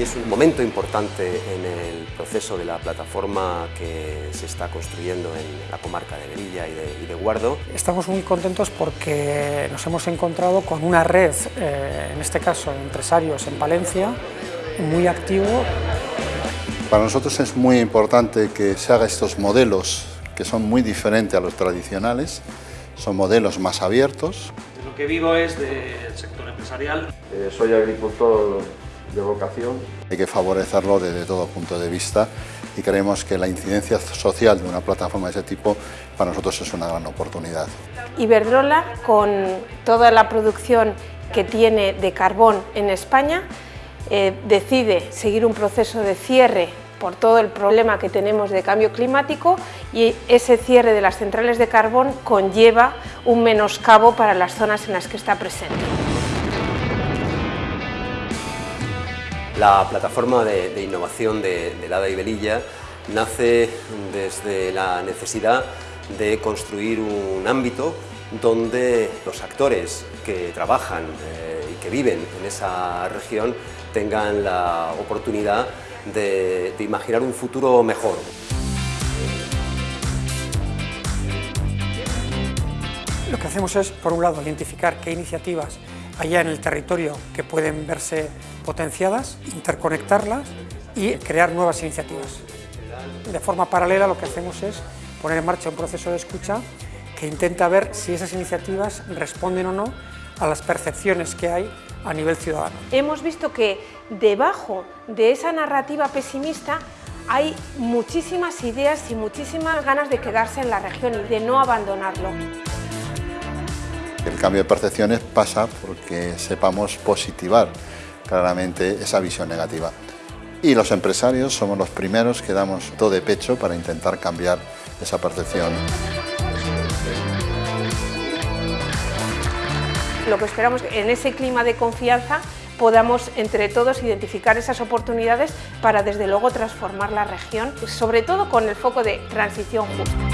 Es un momento importante en el proceso de la plataforma que se está construyendo en la comarca de Melilla y de, Guardo. Estamos muy contentos porque nos hemos encontrado con una red, eh, en este caso empresarios en Valencia, muy activo. Para nosotros es muy importante que se hagan estos modelos que son muy diferentes a los tradicionales, son modelos más abiertos. Lo que vivo es del sector empresarial. Eh, soy agricultor de vocación. Hay que favorecerlo desde todo punto de vista y creemos que la incidencia social de una plataforma de ese tipo para nosotros es una gran oportunidad. Iberdrola, con toda la producción que tiene de carbón en España, eh, decide seguir un proceso de cierre por todo el problema que tenemos de cambio climático y ese cierre de las centrales de carbón conlleva un menoscabo para las zonas en las que está presente. La plataforma de, innovación de, Lada y Belilla nace desde la necesidad de construir un ámbito donde los actores que trabajan eh, y que viven en esa región tengan la oportunidad de, de imaginar un futuro mejor. Lo que hacemos es, por un lado, identificar qué iniciativas allá en el territorio que pueden verse potenciadas, interconectarlas y crear nuevas iniciativas. De forma paralela lo que hacemos es poner en marcha un proceso de escucha que intenta ver si esas iniciativas responden o no a las percepciones que hay a nivel ciudadano. Hemos visto que debajo de esa narrativa pesimista hay muchísimas ideas y muchísimas ganas de quedarse en la región y de no abandonarlo. El cambio de percepciones pasa porque sepamos positivar claramente esa visión negativa. Y los empresarios somos los primeros que damos todo de pecho para intentar cambiar esa percepción. Lo que esperamos en ese clima de confianza podamos entre todos identificar esas oportunidades para desde luego transformar la región, sobre todo con el foco de transición justa.